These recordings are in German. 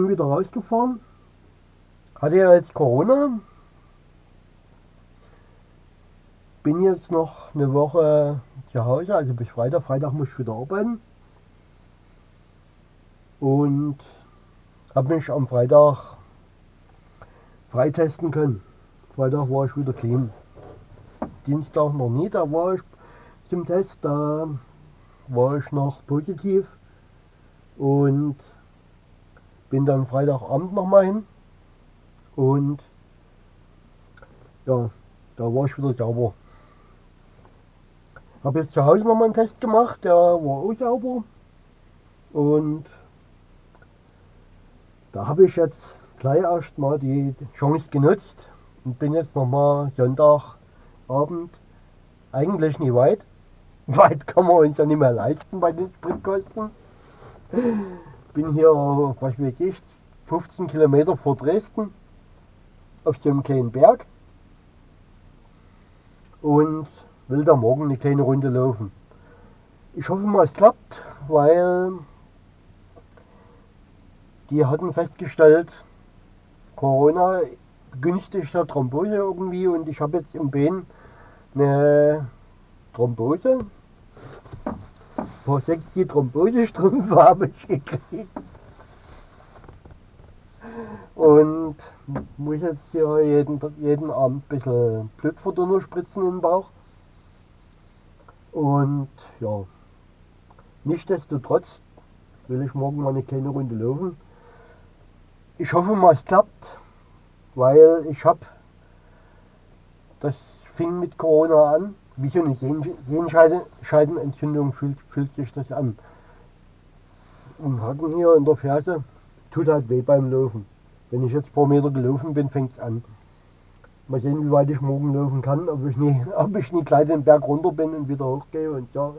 Bin wieder rausgefahren. Hatte ja jetzt Corona. Bin jetzt noch eine Woche zu Hause, also bis Freitag. Freitag muss ich wieder arbeiten. Und habe mich am Freitag freitesten können. Freitag war ich wieder clean. Dienstag noch nie, da war ich zum Test, da war ich noch positiv und bin dann Freitagabend nochmal hin und ja, da war ich wieder sauber. Habe jetzt zu Hause nochmal einen Test gemacht, der war auch sauber und da habe ich jetzt gleich erst mal die Chance genutzt und bin jetzt nochmal Sonntagabend eigentlich nie weit. Weit kann man uns ja nicht mehr leisten bei den Spritkosten. Bin hier, was weiß ich, 15 Kilometer vor Dresden auf einem kleinen Berg und will da morgen eine kleine Runde laufen. Ich hoffe mal, es klappt, weil die hatten festgestellt, Corona begünstigt der Thrombose irgendwie und ich habe jetzt im Bein eine Thrombose. Vor sechs die Thrombosestrümpfe habe ich gekriegt. Und muss jetzt hier jeden, jeden Abend ein bisschen Blutverdünner spritzen im Bauch. Und ja, nichtsdestotrotz will ich morgen mal eine kleine Runde laufen. Ich hoffe mal, es klappt, weil ich habe, das fing mit Corona an, wie so eine Sehenscheidenentzündung fühlt, fühlt sich das an. Und Haken hier in der Ferse tut halt weh beim Laufen. Wenn ich jetzt ein paar Meter gelaufen bin, fängt es an. Mal sehen, wie weit ich morgen laufen kann, ob ich nie, ob ich nie gleich den Berg runter bin und wieder hochgehe und ja,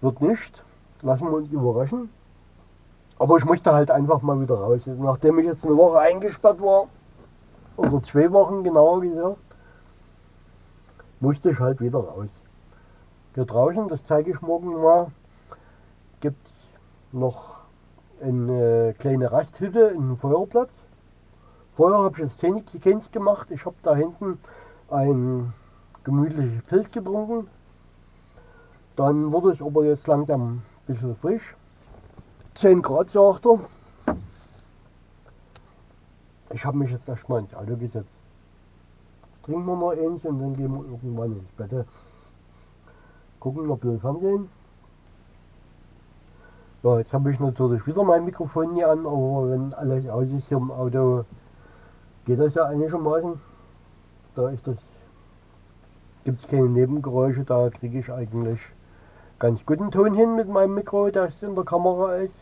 wird nicht. Lassen wir uns überraschen. Aber ich möchte halt einfach mal wieder raus. Nachdem ich jetzt eine Woche eingesperrt war, oder zwei Wochen genauer gesagt, musste ich halt wieder raus. Hier draußen, das zeige ich morgen mal, gibt es noch eine kleine Rasthütte, einen Feuerplatz. Vorher habe ich jetzt Zähne gemacht. Ich habe da hinten ein gemütliches Pilz getrunken. Dann wurde es aber jetzt langsam ein bisschen frisch. 10 Grad sagt er. Ich habe mich jetzt erstmal ins Auto gesetzt. Trinken wir mal eins und dann gehen wir irgendwann ins Bett. Gucken wir Fernsehen. Ja, jetzt habe ich natürlich wieder mein Mikrofon hier an, aber wenn alles aus ist hier im Auto, geht das ja einigermaßen. Da ist das, gibt es keine Nebengeräusche, da kriege ich eigentlich ganz guten Ton hin mit meinem Mikro, das in der Kamera ist.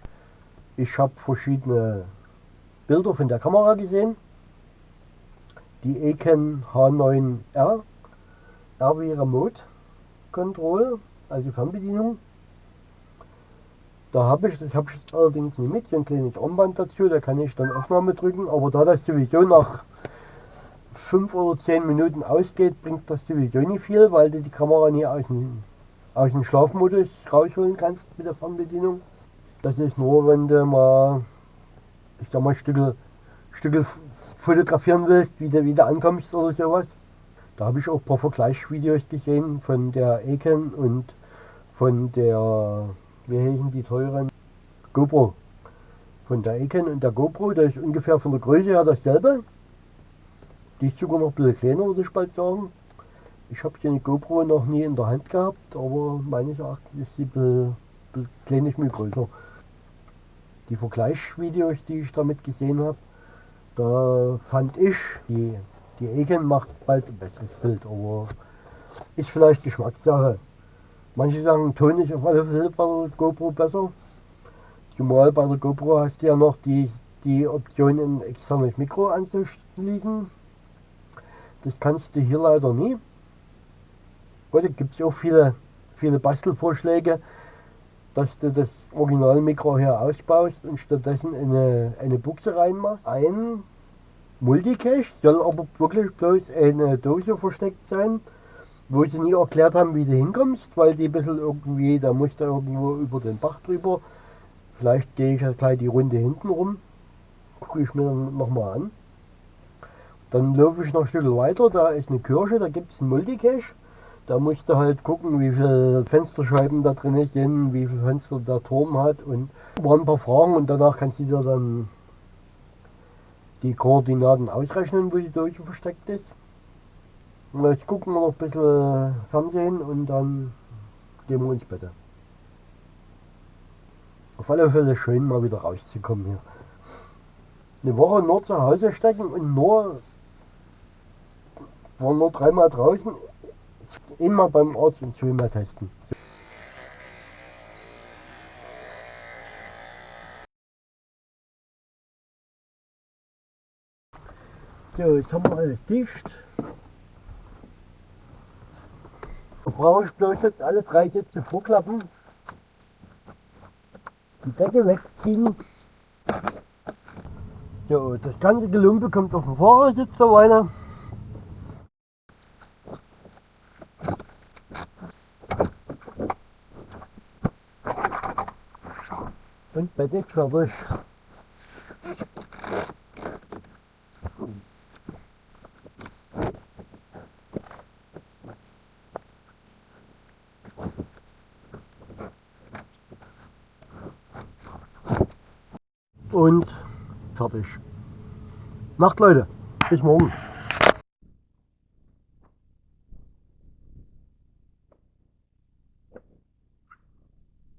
Ich habe verschiedene Bilder von der Kamera gesehen. Die Eken H9R, R wie Remote Control, also Fernbedienung. Da habe ich, das habe ich allerdings nicht mit, so ein kleines Armband dazu, da kann ich dann Aufnahme drücken, aber da das sowieso nach 5 oder 10 Minuten ausgeht, bringt das sowieso nicht viel, weil du die Kamera nie aus dem, aus dem Schlafmodus rausholen kannst mit der Fernbedienung. Das ist nur, wenn du mal, ich sag mal, Stücke, Stücke fotografieren willst, wie du wieder ankommst oder sowas. Da habe ich auch ein paar Vergleichsvideos gesehen von der Eken und von der, wie heißen die teuren, GoPro. Von der Eken und der GoPro, das ist ungefähr von der Größe her dasselbe. Die ist sogar noch ein bisschen kleiner, würde ich bald sagen. Ich habe die GoPro noch nie in der Hand gehabt, aber meines Erachtens ist sie ein bisschen, ein bisschen kleines größer die Vergleichsvideos, die ich damit gesehen habe, da fand ich, die, die Egen macht bald ein besseres Bild, aber ist vielleicht Geschmackssache. Manche sagen, Ton ist auf alle Fälle bei der GoPro besser. Zumal bei der GoPro hast du ja noch die, die Option, ein externes Mikro anzuschließen. Das kannst du hier leider nie. Heute gibt es auch viele, viele Bastelvorschläge, dass du das Originalmikro hier ausbaust und stattdessen eine, eine Buchse reinmachst. Ein Multicache soll aber wirklich bloß eine Dose versteckt sein, wo sie nie erklärt haben, wie du hinkommst, weil die ein bisschen irgendwie, da musst du irgendwo über den Bach drüber Vielleicht gehe ich ja gleich die Runde hinten rum, gucke ich mir dann nochmal an. Dann laufe ich noch ein Stück weiter, da ist eine Kirche, da gibt es einen Multicache. Da musst halt gucken, wie viele Fensterscheiben da drin sind, wie viele Fenster der Turm hat und waren ein paar Fragen und danach kannst du dir dann die Koordinaten ausrechnen, wo die Doge versteckt ist. Und jetzt gucken wir noch ein bisschen Fernsehen und dann gehen wir ins Bett. Auf alle Fälle schön mal wieder rauszukommen hier. Eine Woche nur zu Hause stecken und nur waren nur dreimal draußen, immer beim Arzt und zweimal testen. So, jetzt haben wir alles dicht. Da brauche ich bloß jetzt alle drei Sätze vorklappen. Die Decke wegziehen. So, das ganze Gelumpe kommt auf den Fahrersitz da weiter. Und Bett ist fertig. Und fertig. Nacht Leute, bis morgen.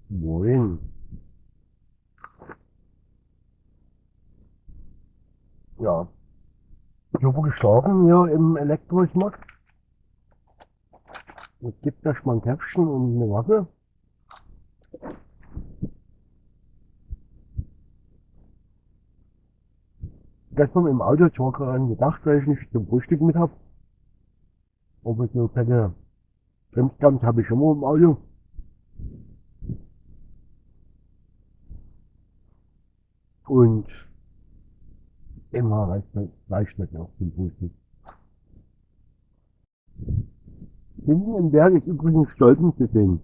Moin. Ja. Ich habe hier im Elektrosmog. Es gibt da mal ein Käppchen und eine Waffe. Gestern im Auto, ich war gerade gedacht, weil ich nicht zum Frühstück mit hab. Aber so keine Bremsgans habe ich immer im Auto. Und immer reicht nicht noch zum Frühstück. Hinten im Berg ist übrigens Stolpen zu sehen.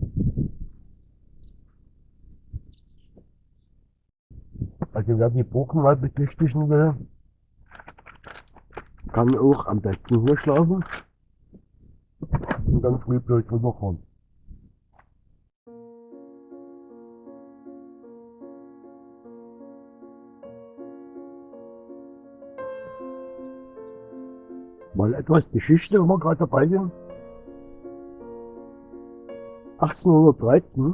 Also wer die Burgen mal betüchtigen will, kann auch am besten hier schlafen und dann früh bloß rüberfahren. Mal etwas Geschichte, wenn wir gerade dabei sind. 1813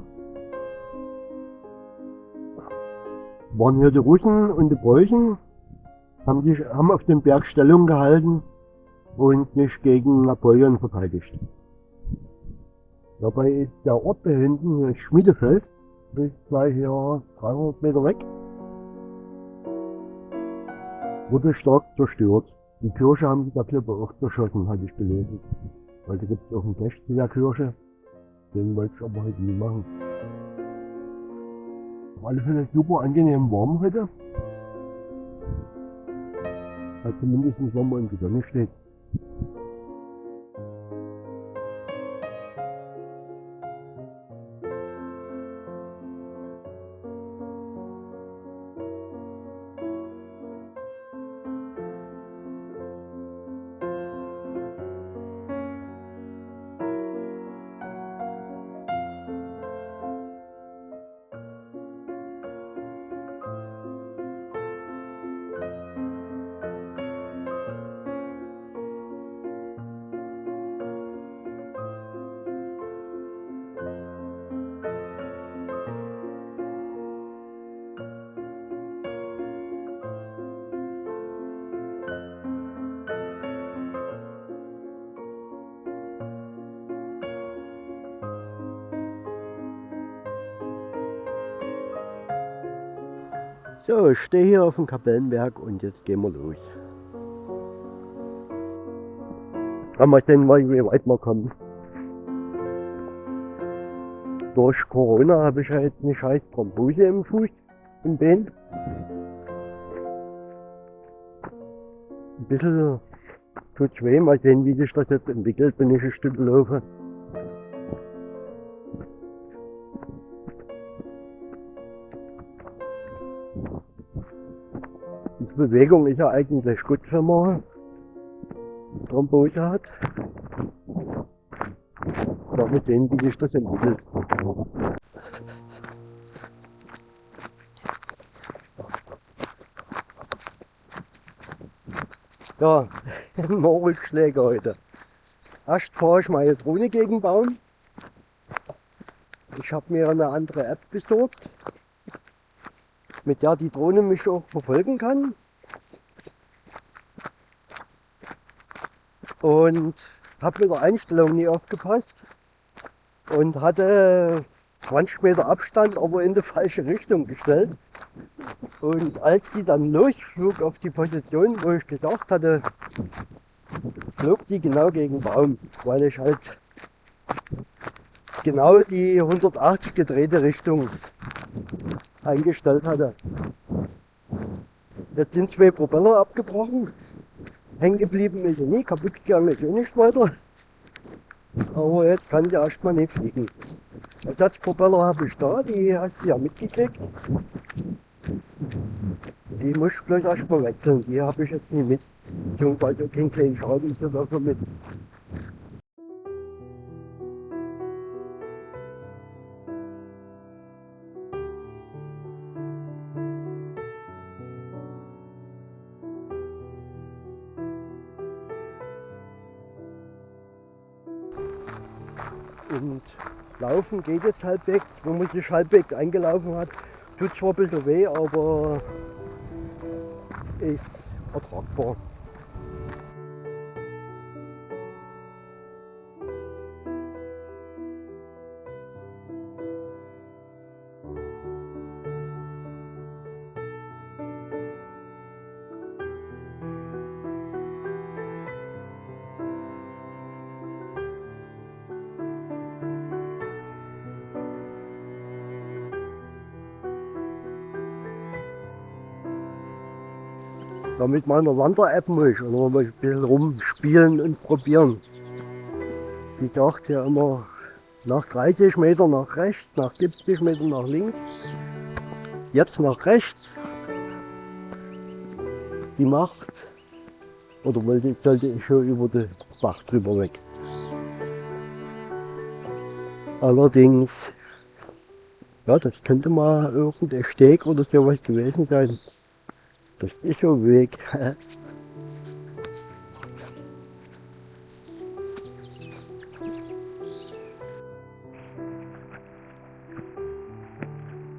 waren hier die Russen und die Preußen, haben, sich, haben auf dem Berg Stellung gehalten und sich gegen Napoleon verteidigt. Dabei ist der Ort da hinten, hier Schmiedefeld, bis gleich hier 300 Meter weg, wurde stark zerstört. Die Kirche haben sie da Klippe auch zerschossen, hatte ich gelesen. Da gibt es auch einen Cache zu der Kirche. Den wollte ich aber heute nie machen. Auf alle Fälle super angenehm warm heute. Also wenn man in der Sonne steht. So, ich stehe hier auf dem Kapellenberg und jetzt gehen wir los. Mal sehen, wie weit wir kommen. Durch Corona habe ich halt eine scheiß Thrombose im Fuß, im Bein. Ein bisschen tut weh, mal sehen, wie sich das jetzt entwickelt, wenn ich ein Stück laufe. Bewegung ist ja eigentlich gut, wenn man Thrombose hat. Mal sehen, wie sich das entwickelt. Ja, noch Rückschläge heute. Erst fahre ich meine Drohne gegen Baum. Ich habe mir eine andere App besorgt, mit der die Drohne mich auch verfolgen kann. Und habe mit der Einstellung nie aufgepasst und hatte 20 Meter Abstand, aber in die falsche Richtung gestellt. Und als die dann losflog auf die Position, wo ich gesagt hatte, flog die genau gegen den Baum, weil ich halt genau die 180 gedrehte Richtung eingestellt hatte. Jetzt sind zwei Propeller abgebrochen. Hängen geblieben ist sie nie, kaputt gegangen ist auch nicht weiter. Aber jetzt kann ich erstmal nicht fliegen. Ersatzpropeller habe ich da, die hast du ja mitgekriegt. Die muss ich bloß erstmal wechseln, die habe ich jetzt nicht mit. Beziehungsweise keinen kleinen Schaden ist das also mit. Geht jetzt halbwegs, wenn man sich halbwegs eingelaufen hat. Tut zwar ein bisschen weh, aber ist ertragbar. Da mit meiner Wander-App muss ich oder mal ein bisschen rumspielen und probieren. Die sagt ja immer nach 30 Meter nach rechts, nach 70 Meter nach links, jetzt nach rechts. Die macht, oder wollte, sollte ich schon über den Bach drüber weg. Allerdings, ja, das könnte mal irgendein Steg oder sowas gewesen sein. Das ist schon Weg.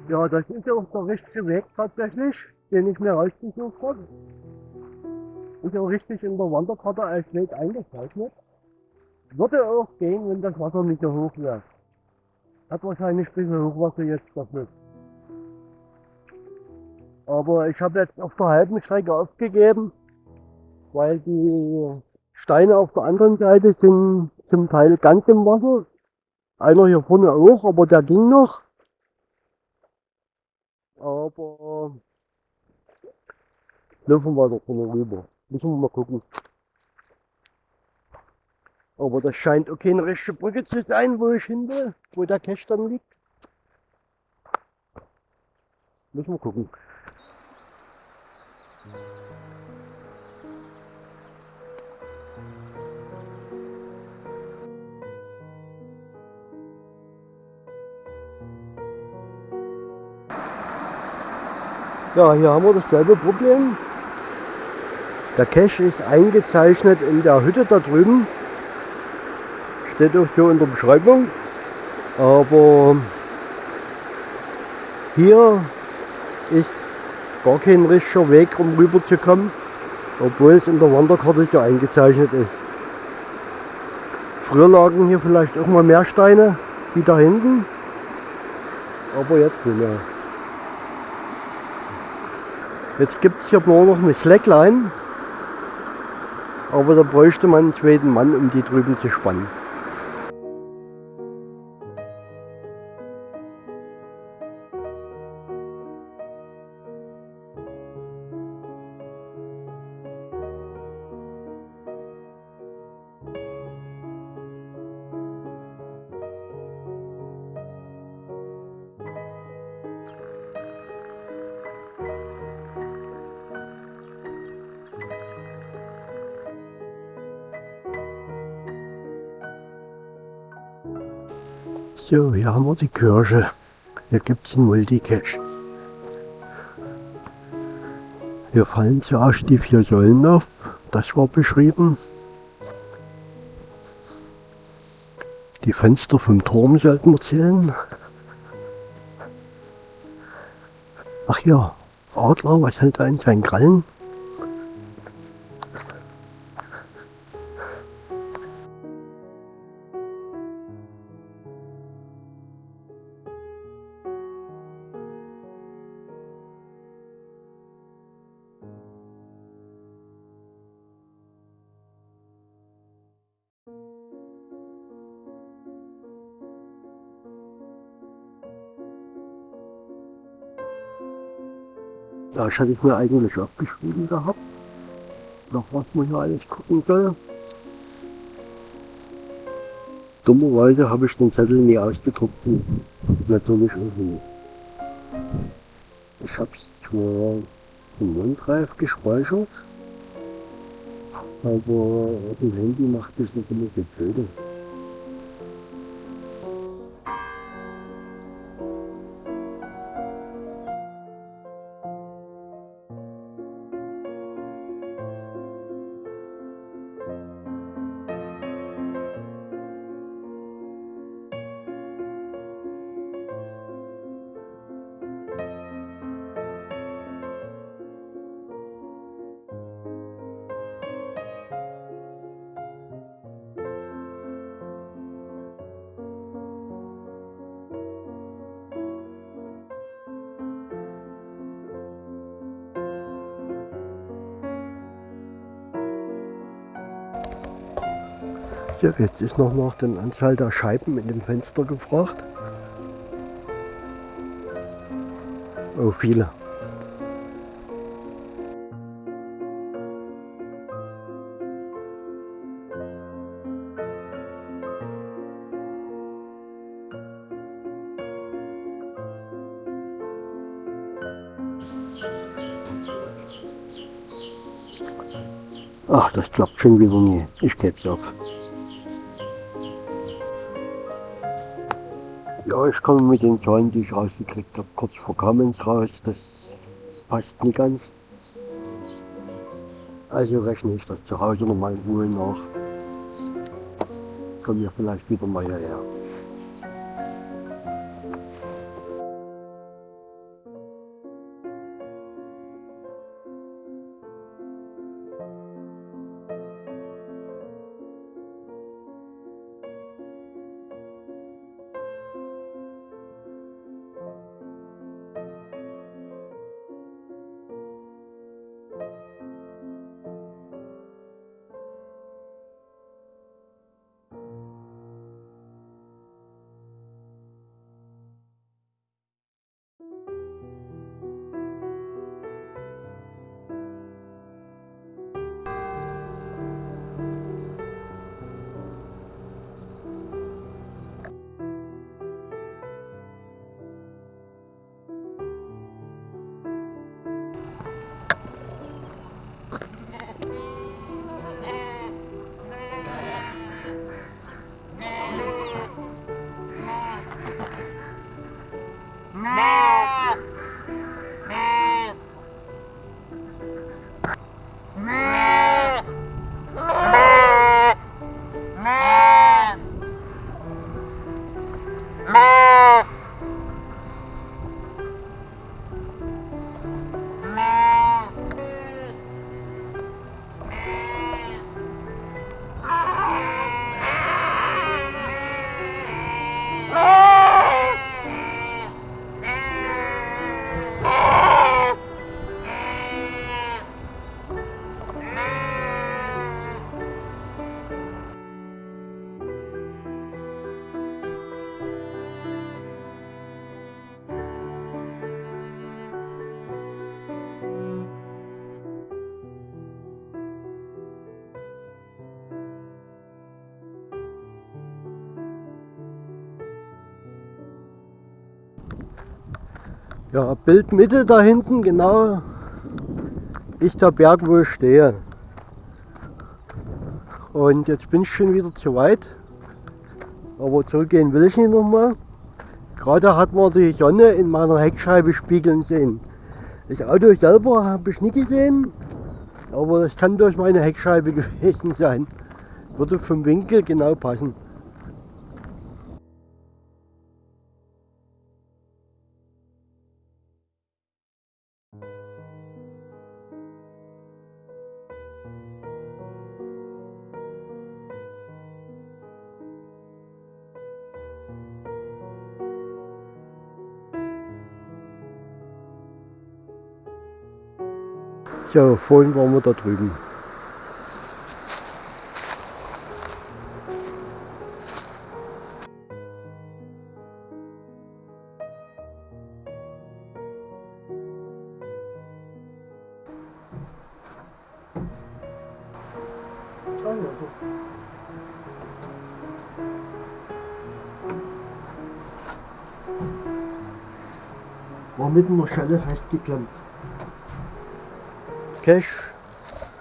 ja, das ist auch der richtige Weg tatsächlich, den ich mir rausgesucht habe. Ist auch richtig in der Wanderkarte als Weg eingezeichnet. Würde auch gehen, wenn das Wasser nicht so hoch wäre. Hat wahrscheinlich ein bisschen Hochwasser jetzt dafür. Aber ich habe jetzt auf der halben Strecke aufgegeben, weil die Steine auf der anderen Seite sind zum Teil ganz im Wasser. Einer hier vorne auch, aber der ging noch. Aber laufen wir da vorne rüber. Müssen wir mal gucken. Aber das scheint okay eine richtige Brücke zu sein, wo ich hin will, wo der Cache dann liegt. Müssen wir gucken. Ja, hier haben wir dasselbe Problem. Der Cache ist eingezeichnet in der Hütte da drüben. Steht auch so in der Beschreibung. Aber hier ist gar kein richtiger Weg, um rüber zu kommen, obwohl es in der Wanderkarte so eingezeichnet ist. Früher lagen hier vielleicht auch mal mehr Steine wie da hinten, aber jetzt nicht mehr. Jetzt gibt es hier nur noch eine Slackline, aber da bräuchte man einen zweiten Mann, um die drüben zu spannen. So, hier haben wir die Kirche. Hier gibt es einen Multicache. Hier fallen zuerst die vier Säulen auf. Das war beschrieben. Die Fenster vom Turm sollten wir zählen. Ach ja, Adler, was hält er in seinen Krallen? Das hatte ich mir eigentlich abgeschrieben gehabt, nach was man hier alles gucken soll. Dummerweise habe ich den Zettel nie ausgedruckt natürlich auch nie. Ich habe es zwar im OneDrive gespeichert, aber auf dem Handy macht es nicht immer so blöde. So, jetzt ist noch nach der Anzahl der Scheiben in dem Fenster gefragt. Oh, viele. Ach, das klappt schon wieder nie. Ich geb's auf. Ja, ich komme mit den Zahlen, die ich rausgekriegt habe, kurz vor Kamenz raus. Das passt nicht ganz. Also rechne ich das zu Hause nochmal in Ruhe nach. Kommen wir vielleicht wieder mal hierher. Ja, Bildmitte da hinten, genau, ist der Berg, wo ich stehe. Und jetzt bin ich schon wieder zu weit. Aber zurückgehen will ich nicht nochmal. Gerade hat man die Sonne in meiner Heckscheibe spiegeln sehen. Das Auto selber habe ich nie gesehen, aber das kann durch meine Heckscheibe gewesen sein. Würde vom Winkel genau passen. So, vorhin waren wir da drüben. War mit einer Schelle festgeklemmt. Cash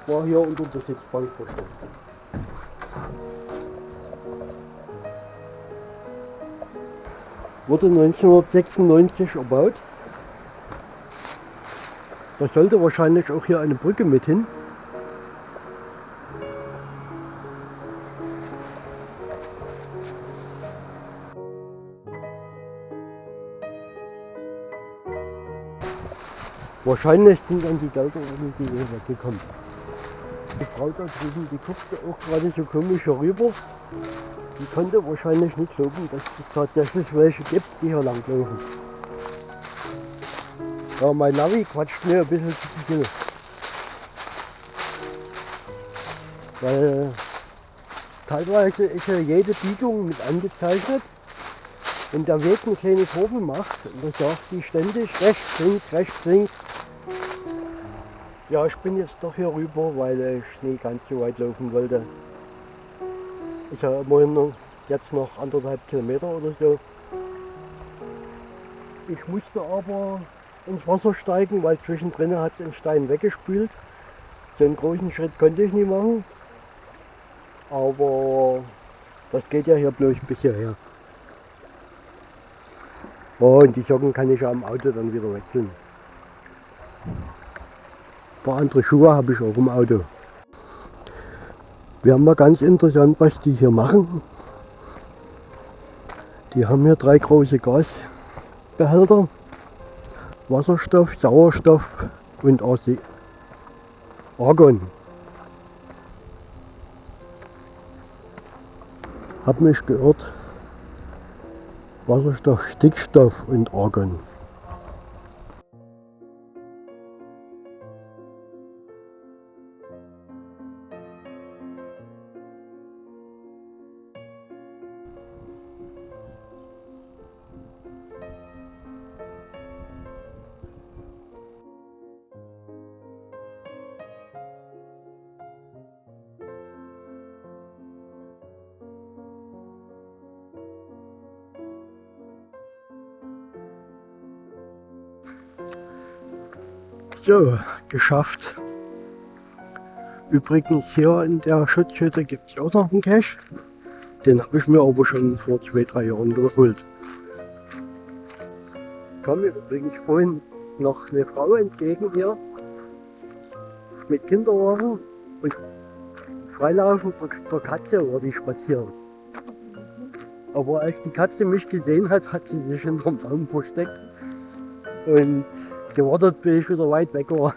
war hier unter der Sitzbank versteckt. Wurde 1996 erbaut. Da sollte wahrscheinlich auch hier eine Brücke mit hin. Wahrscheinlich sind dann die Gelder irgendwie weggekommen. Die Frau da drüben, die guckte auch gerade so komisch herüber. Die konnte wahrscheinlich nicht glauben, dass es tatsächlich welche gibt, die hier langlaufen. Ja, mein Navi quatscht mir ein bisschen zu viel. Weil teilweise ist ja jede Biegung mit angezeichnet. Wenn der Weg eine kleine Kurve macht, dann sagt die ständig rechts, links, rechts, links. Ja, ich bin jetzt doch hier rüber, weil ich nicht ganz so weit laufen wollte. Ich habe immerhin jetzt noch anderthalb Kilometer oder so. Ich musste aber ins Wasser steigen, weil zwischendrin hat es den Stein weggespült. So einen großen Schritt konnte ich nicht machen. Aber das geht ja hier bloß bis hierher. Oh, und die Socken kann ich ja am Auto dann wieder wechseln. Ein paar andere Schuhe habe ich auch im Auto. Wäre mal ganz interessant, was die hier machen. Die haben hier drei große Gasbehälter. Wasserstoff, Sauerstoff und Argon. Hab mich gehört, Wasserstoff, Stickstoff und Argon. So, geschafft. Übrigens hier in der Schutzhütte gibt es auch noch einen Cache. Den habe ich mir aber schon vor zwei, drei Jahren geholt. Kam mir übrigens vorhin noch eine Frau entgegen hier mit Kinderwagen und freilaufen der, der Katze war die spazieren. Aber als die Katze mich gesehen hat, hat sie sich hinterm Baum versteckt und gewartet, bis ich wieder weit weg war.